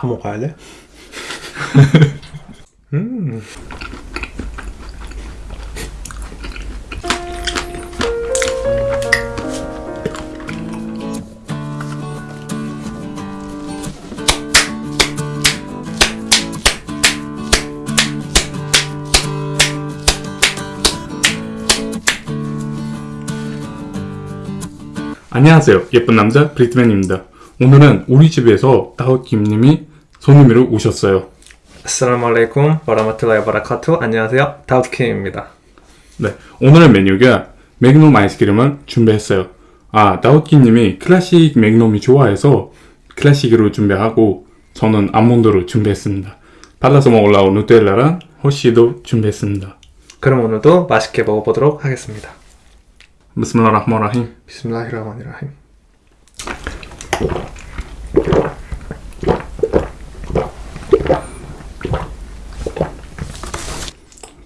다 먹어야 돼? 음. 안녕하세요. 예쁜 남자 브리트맨입니다. 오늘은 우리 집에서 다우킴님이 손님으로 오셨어요. 아스라무 알레이쿰 와라마툴라히 바라카투 안녕하세요 다우드킴입니다 네, 오늘의 메뉴가 맥놈 아이스크림을 준비했어요. 아, 다우킴님이 클래식 맥놈이 좋아해서 클래식으로 준비하고 저는 아몬드로 준비했습니다. 발라서 먹으려고 누텔라랑 허쉬도 준비했습니다. 그럼 오늘도 맛있게 먹어보도록 하겠습니다 비스밀라흐마라힘. 비스밀라히라마니라힘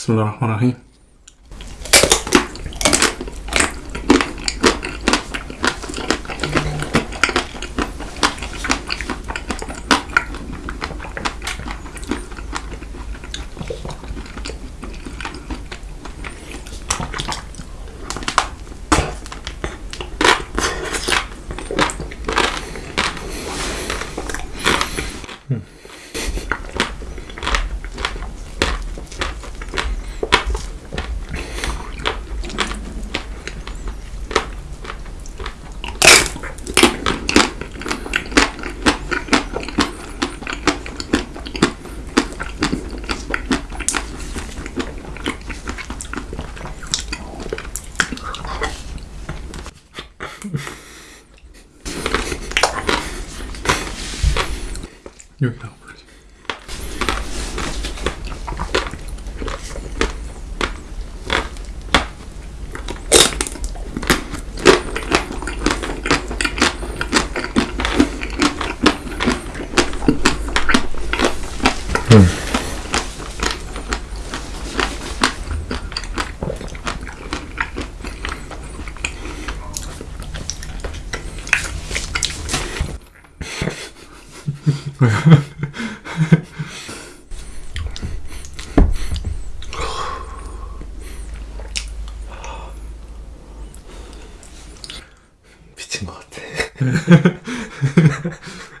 비스밀라 ハハハハ。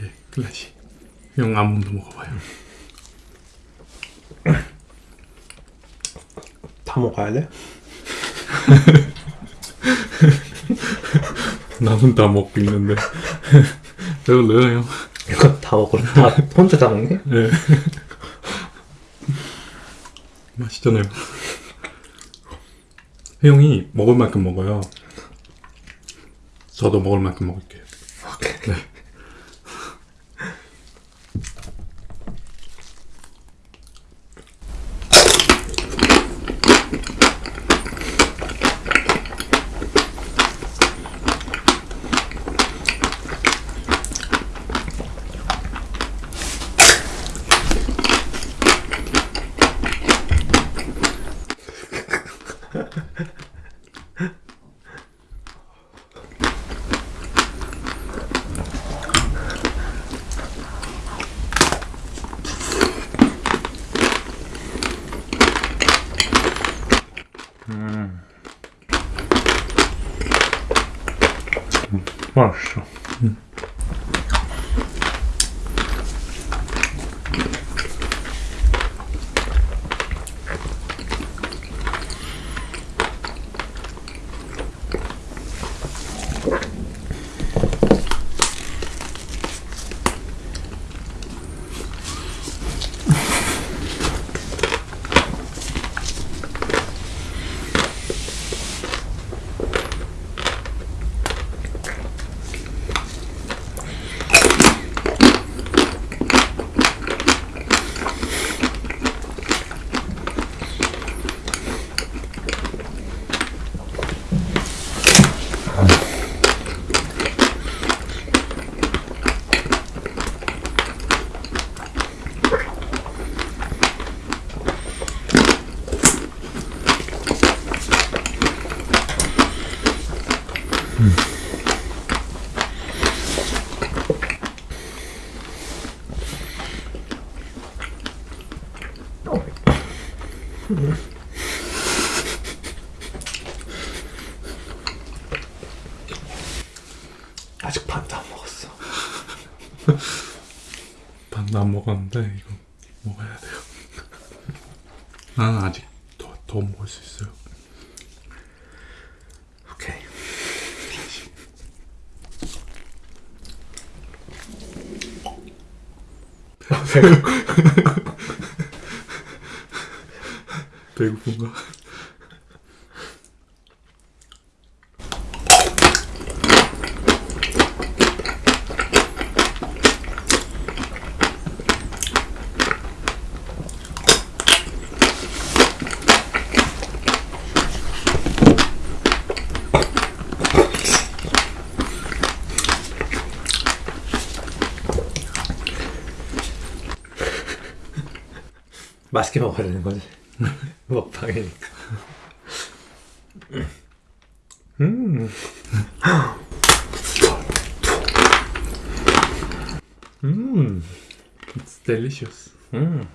내가 한게 클래식. 형 아몬드 먹어봐요. 다 먹어야 돼? 나는 다 먹고 있는데 배불러요 형. 이거 다 먹어. 다 혼자 다 먹니? 네. 맛있잖아요. 형이 먹을 만큼 먹어요. 저도 먹을 만큼 먹을게요. 맛 아직 반도 안 먹었어. 반도 안 먹었는데 이거 먹어야 돼요. 나는 아직 더, 더 먹을 수 있어요. 오케이. 배고픈가? 맛있게 먹어야 되는 거지. 먹방이니까. 음. 음. It's delicious. 음.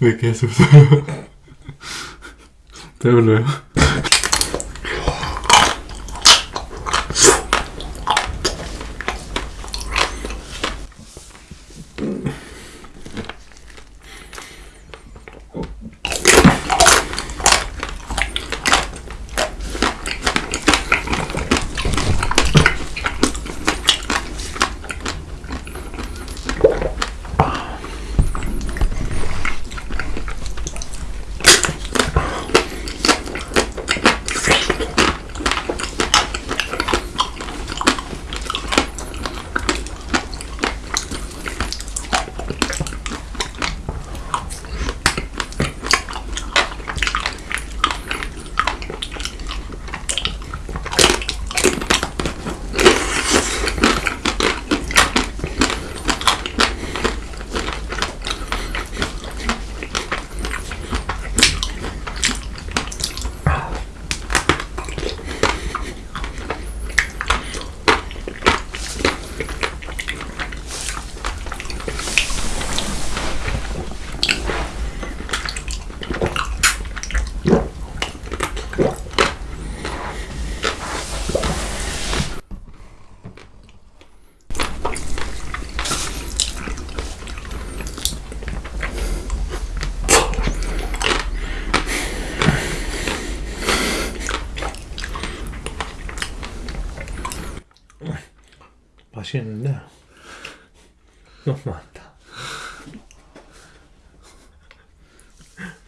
왜, 왜 계속 웃어요? 배불러요? 맛있는데 너무 많다.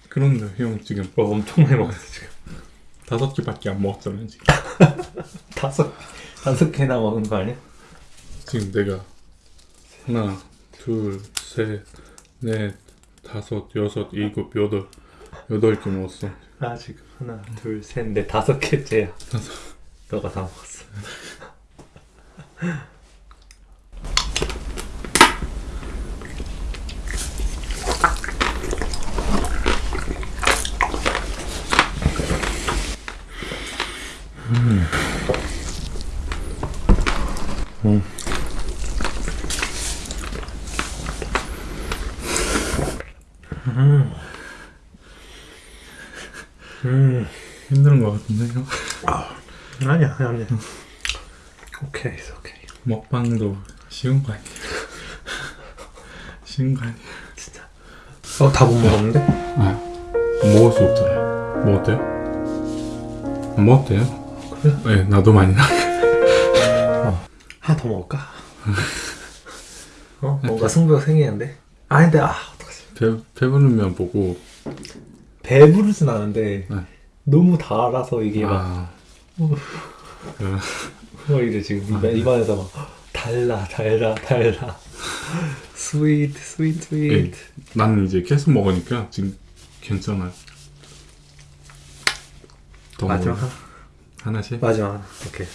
그런데 형 지금 어, 엄청 많이 먹었어 지금. 다섯 개밖에 안 먹었잖아요 지금 다섯 다섯 개나 먹은 거 아니야? 지금 내가 하나 둘셋넷 다섯 여섯 일곱 여덟 여덟 개 먹었어 나 지금 하나 둘셋넷 다섯 개째야. 다섯. 너가 다 먹었어. 음 힘든 것 같은데 형 아니야 아니야. 오케이 오케이. 먹방도 쉬운 거 아니에요 쉬운 거 아니에요 진짜. 어 다 못 먹었는데? 아 먹을 수 없잖아요 먹었대요? 안 먹었대요? 그래? 네 나도 많이 나 하나 더 먹을까? 어 뭔가 승부가 생기는데. 아닌데 아 어떡하지? 배, 배부르면 보고 배부르진 않은데 네. 너무 달아서 이게 막 아 그, 뭐 이래 지금 입안, 입안에서 막 달라 달라 달라. 스위트 스위트 스위트 나는 이제 계속 먹으니까 지금 괜찮아요. 더 마지막? 하나? 하나씩? 마지막 하나. 오케이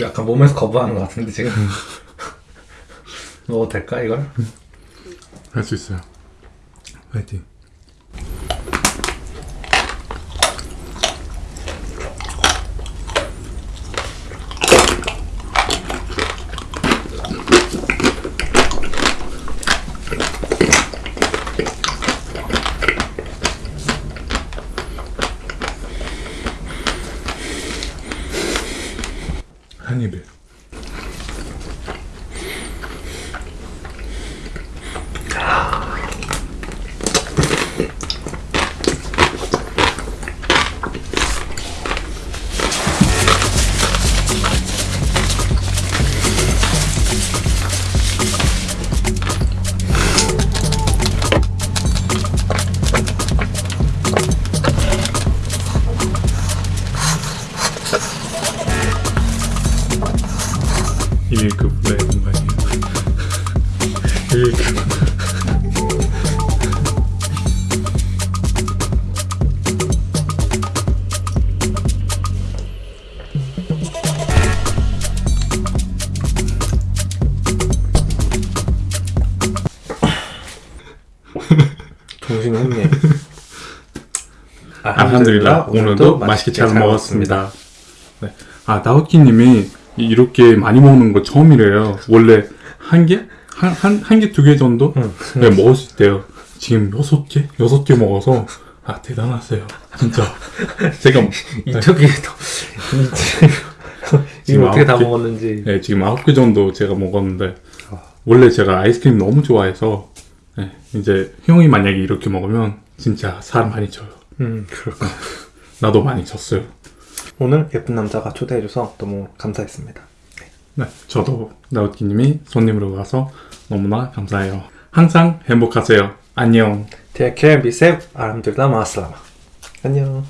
약간 몸에서 거부하는 것 같은데 지금. 먹어도 될까 이걸? 할 수 있어요. 화이팅 한 입에 1급 네 공간이에요. 1급. 정신이 없네. 알함드릴라 오늘도 맛있게 잘 먹었습니다. 네. 아 다우키님이 이렇게 많이 먹는 거 처음이래요. 원래 한 개? 한 한 한 개 두 개 정도 응. 네, 먹을 수 있대요. 지금 여섯 개 여섯 개 먹어서 아 대단하세요. 진짜 제가 이쪽이 더 지금 지금 어떻게 다? 먹었는지. 네, 지금 아홉 개 정도 제가 먹었는데 원래 제가 아이스크림 너무 좋아해서 네, 이제 형이 만약에 이렇게 먹으면 진짜 살 많이 쪄요. 음 그렇고 나도 많이 쪘어요. 오늘 예쁜 남자가 초대해줘서 너무 감사했습니다. 네, 저도 나우키님이 손님으로 와서 너무나 감사해요. 항상 행복하세요. 안녕. Take care, be safe. 알함드릴라 마슬라마. 안녕.